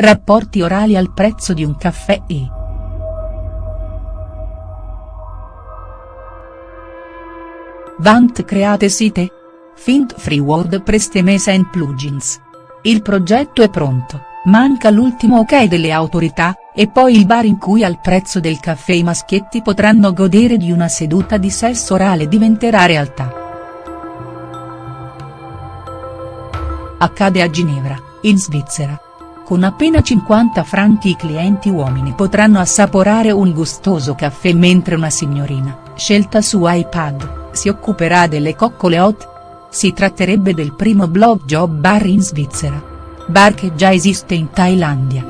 rapporti orali al prezzo di un caffè e. Vant create site? Fint Free WordPress Temesa and Plugins. Il progetto è pronto, manca l'ultimo ok delle autorità, e poi il bar in cui al prezzo del caffè i maschietti potranno godere di una seduta di sesso orale diventerà realtà. Accade a Ginevra, in Svizzera. Con appena 50 franchi i clienti uomini potranno assaporare un gustoso caffè mentre una signorina, scelta su iPad, si occuperà delle coccole hot. Si tratterebbe del primo blog job bar in Svizzera. Bar che già esiste in Thailandia.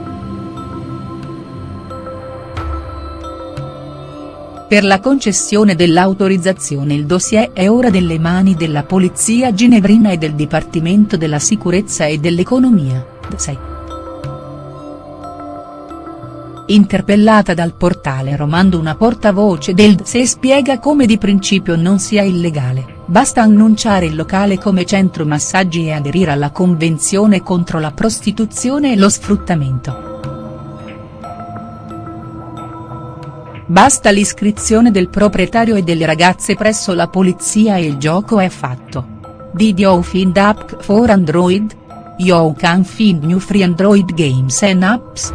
Per la concessione dell'autorizzazione il dossier è ora delle mani della polizia ginevrina e del Dipartimento della Sicurezza e dell'Economia, DSEI. Interpellata dal portale Romando una portavoce del DSE spiega come di principio non sia illegale, basta annunciare il locale come centro massaggi e aderire alla Convenzione contro la prostituzione e lo sfruttamento. Basta l'iscrizione del proprietario e delle ragazze presso la polizia e il gioco è fatto. Did you find app for Android? You can find new free Android games and apps.